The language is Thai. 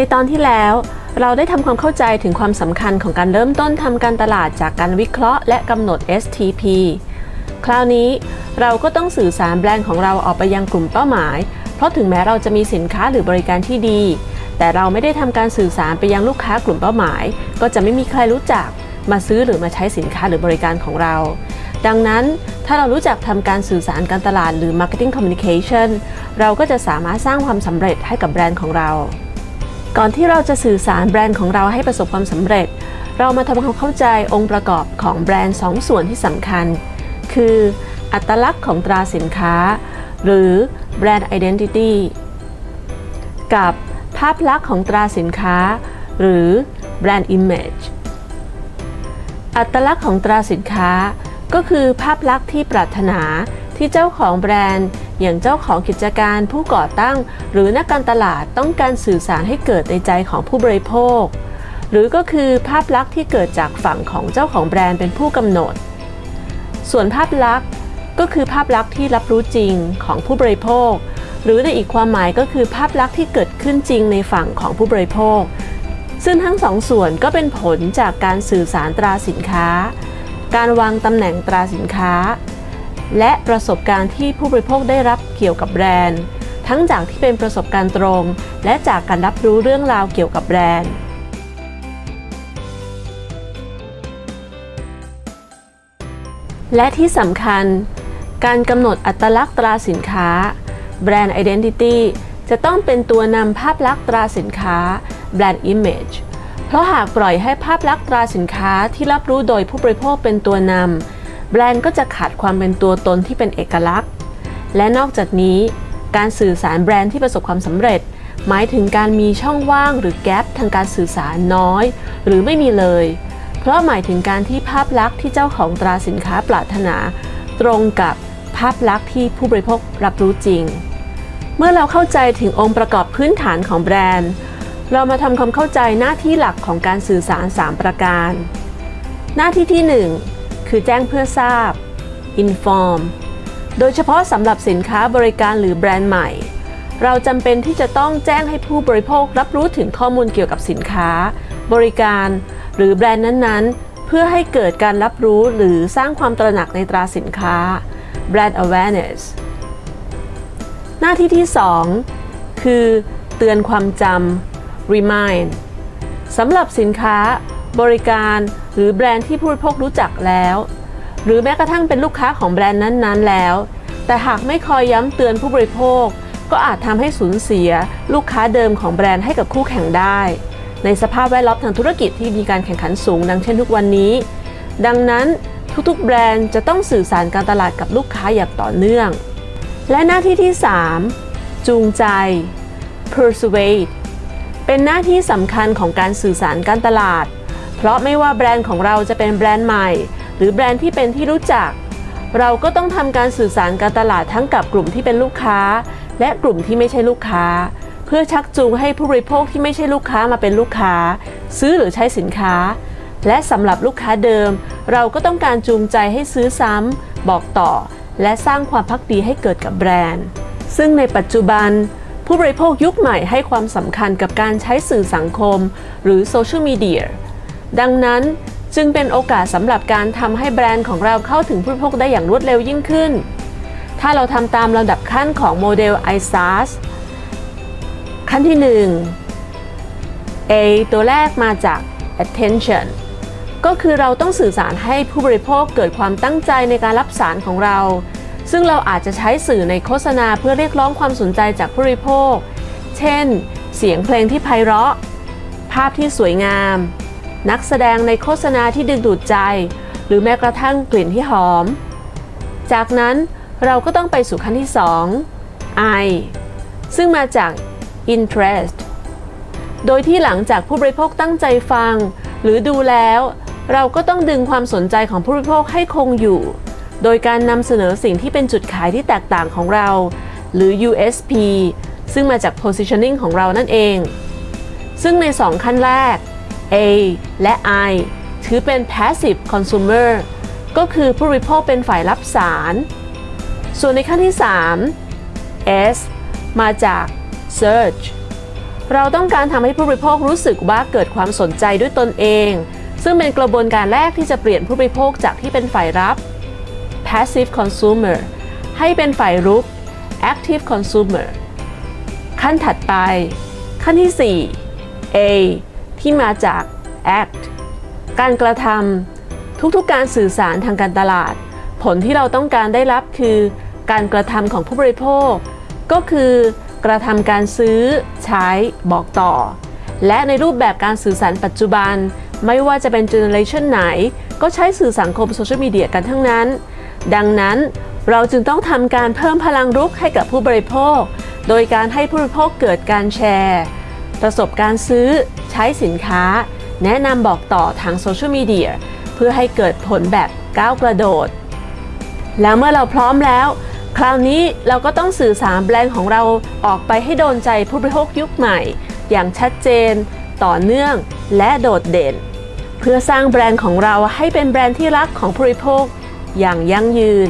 ในตอนที่แล้วเราได้ทำความเข้าใจถึงความสำคัญของการเริ่มต้นทำการตลาดจากการวิเคราะห์และกำหนด STP คราวนี้เราก็ต้องสื่อสารแบรนด์ของเราออกไปยังกลุ่มเป้าหมาย เพราะถึงแม้เราจะมีสินค้าหรือบริการที่ดี แต่เราไม่ได้ทำการสื่อสารไปยังลูกค้ากลุ่มเป้าหมาย ก็จะไม่มีใครรู้จักมาซื้อหรือมาใช้สินค้าหรือบริการของเรา ดังนั้นถ้าเรารู้จักทำการสื่อสารการตลาดหรือ marketing communication เราก็จะสามารถสร้างความสำเร็จให้กับแบรนด์ของเรา ก่อนที่เราจะสื่อสารแบรนด์ของเราให้ประสบความสำเร็จ เรามาทำความเข้าใจองค์ประกอบของแบรนด์2ส่วนที่สำคัญ คืออัตลักษณ์ของตราสินค้า หรือแบรนด์ identity กับภาพลักษณ์ของตราสินค้า หรือแบรนด์ image อัตลักษณ์ของตราสินค้า ก็คือภาพลักษณ์ที่ปรารถนาที่เจ้าของแบรนด์ อย่างเจ้าของกิจการผู้ก่อตั้ง หรือนักการตลาดต้องการสื่อสารให้เกิดในใจของผู้บริโภค หรือก็คือภาพลักษณ์ที่เกิดจากฝั่งของเจ้าของแบรนด์เป็นผู้กำหนด ส่วนภาพลักษณ์ก็คือภาพลักษณ์ที่รับรู้จริงของผู้บริโภค หรือในอีกความหมายก็คือภาพลักษณ์ที่เกิดขึ้นจริงในฝั่งของผู้บริโภค ซึ่งทั้งสองส่วนก็เป็นผลจากการสื่อสารตราสินค้า การวางตำแหน่งตราสินค้า และประสบการณ์ที่ผู้บริโภคได้รับเกี่ยวกับแบรนด์ ทั้งจากที่เป็นประสบการณ์ตรง และจากการรับรู้เรื่องราวเกี่ยวกับแบรนด์และที่สำคัญ การกำหนดอัตลักษณ์ตราสินค้า Brand Identity จะต้องเป็นตัวนำภาพลักษณ์ตราสินค้า Brand Image เพราะหากปล่อยให้ภาพลักษณ์ตราสินค้าที่รับรู้โดยผู้บริโภคเป็นตัวนำ แบรนด์ก็จะขาดความเป็นตัวตนที่เป็นเอกลักษณ์ และนอกจากนี้ การสื่อสารแบรนด์ที่ประสบความสำเร็จ หมายถึงการมีช่องว่างหรือแกลบทางการสื่อสารน้อย หรือไม่มีเลย เพราะหมายถึงการที่ภาพลักษณ์ที่เจ้าของตราสินค้าปรารถนา ตรงกับภาพลักษณ์ที่ผู้บริโภครับรู้จริง เมื่อเราเข้าใจถึงองค์ประกอบพื้นฐานของแบรนด์ เรามาทำความเข้าใจหน้าที่หลักของการสื่อสาร 3 ประการ หน้าที่ที่ 1 คือแจ้งเพื่อทราบ inform โดยเฉพาะสำหรับสินค้าบริการหรือแบรนด์ใหม่ เราจำเป็นที่จะต้องแจ้งให้ผู้บริโภครับรู้ถึงข้อมูลเกี่ยวกับสินค้า บริการ หรือแบรนด์นั้นๆ เพื่อให้เกิดการรับรู้หรือสร้างความตระหนักในตราสินค้า brand awareness หน้าที่ที่ 2 คือ เตือนความจำ remind สำหรับสินค้า บริการหรือแบรนด์ที่ผู้บริโภครู้จักแล้ว หรือแม้กระทั่งเป็นลูกค้าของแบรนด์นั้นๆ แล้ว แต่หากไม่คอยย้ำเตือนผู้บริโภค ก็อาจทำให้สูญเสียลูกค้าเดิมของแบรนด์ให้กับคู่แข่งได้ ในสภาพแวดล้อมทางธุรกิจที่มีการแข่งขันสูง ดังเช่นทุกวันนี้ ดังนั้นทุกๆ แบรนด์จะต้องสื่อสารการตลาดกับลูกค้าอย่างต่อเนื่อง และหน้าที่ที่ 3 จูงใจ persuade เป็นหน้าที่สำคัญของการสื่อสารการตลาด เพราะไม่ว่าแบรนด์ของเราจะเป็นแบรนด์ใหม่ หรือแบรนด์ที่เป็นที่รู้จัก เราก็ต้องทำการสื่อสารการตลาดทั้งกับกลุ่มที่เป็นลูกค้า และกลุ่มที่ไม่ใช่ลูกค้า เพื่อชักจูงให้ผู้บริโภคที่ไม่ใช่ลูกค้ามาเป็นลูกค้า ซื้อหรือใช้สินค้า และสำหรับลูกค้าเดิม เราก็ต้องการจูงใจให้ซื้อซ้ำบอกต่อ และสร้างความพักดีให้เกิดกับแบรนด์ ซึ่งในปัจจุบันผู้บริโภคยุคใหม่ให้ความสำคัญกับการใช้สื่อสังคม หรือโซเชียลมีเดีย ดังนั้นจึงเป็นโอกาสสำหรับการทำให้แบรนด์ของเราเข้าถึงผู้บริโภคได้อย่างรวดเร็วยิ่งขึ้น ถ้าเราทำตามลำดับขั้นของโมเดล ISAS ขั้นที่ 1 A ตัวแรกมาจาก attention ก็คือเราต้องสื่อสารให้ผู้บริโภคเกิดความตั้งใจในการรับสารของเรา ซึ่งเราอาจจะใช้สื่อในโฆษณาเพื่อเรียกร้องความสนใจจากผู้บริโภค เช่น เสียงเพลงที่ไพเราะ ภาพที่สวยงาม นักแสดงในโฆษณาที่ดึงดูดใจ หรือแม้กระทั่งกลิ่นที่หอม จากนั้นเราก็ต้องไปสู่ขั้นที่ 2 I ซึ่งมาจาก interest โดยที่หลังจากผู้บริโภคตั้งใจฟัง หรือดูแล้ว เราก็ต้องดึงความสนใจของผู้บริโภคให้คงอยู่ โดยการนำเสนอสิ่งที่เป็นจุดขายที่แตกต่างของเรา หรือ USP ซึ่งมาจาก positioning ของเรานั่นเอง ซึ่งใน 2 ขั้นแรก A และ I ถือเป็น passive consumer ก็คือผู้บริโภคเป็นฝ่ายรับสาร ส่วนในขั้นที่ 3 S มาจาก search เราต้องการทำให้ผู้บริโภครู้สึกว่าเกิดความสนใจด้วยตนเอง ซึ่งเป็นกระบวนการแรกที่จะเปลี่ยนผู้บริโภคจากที่เป็นฝ่ายรับ passive consumer ให้เป็นฝ่ายรุก active consumer ขั้นถัดไป ขั้นที่ 4 A ที่มาจาก act การกระทำทุกๆการสื่อสารทางการตลาด ผลที่เราต้องการได้รับคือ การกระทำของผู้บริโภค ก็คือกระทำการซื้อ ใช้ บอกต่อ และในรูปแบบการสื่อสารปัจจุบัน ไม่ว่าจะเป็นเจเนอเรชันไหน ก็ใช้สื่อสังคมโซเชียลมีเดียกันทั้งนั้น ดังนั้นเราจึงต้องทำการเพิ่มพลังรุกให้กับผู้บริโภค โดยการให้ผู้บริโภคเกิดการแชร์ ประสบการณ์ซื้อ ช้สินค้า แนะนำบอกต่อทางโซเชียลมีเดียเพื่อให้เกิดผลแบบก้าวกระโดด แล้วเมื่อเราพร้อมแล้ว คราวนี้เราก็ต้องสื่อสารแบรนด์ของเราออกไปให้โดนใจผู้บริโภคยุคใหม่ อย่างชัดเจน ต่อเนื่องและโดดเด่น เพื่อสร้างแบรนด์ของเราให้เป็นแบรนด์ที่รักของผู้บริโภคอย่างยั่งยืน